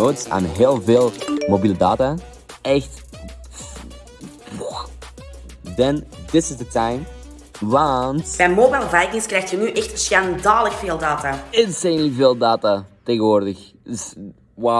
nodes aan heel veel mobiele data. Echt. Then this is the time. Want Bij Mobile Vikings krijg je nu echt schandalig veel data. insanely veel data tegenwoordig. Dus, wauw.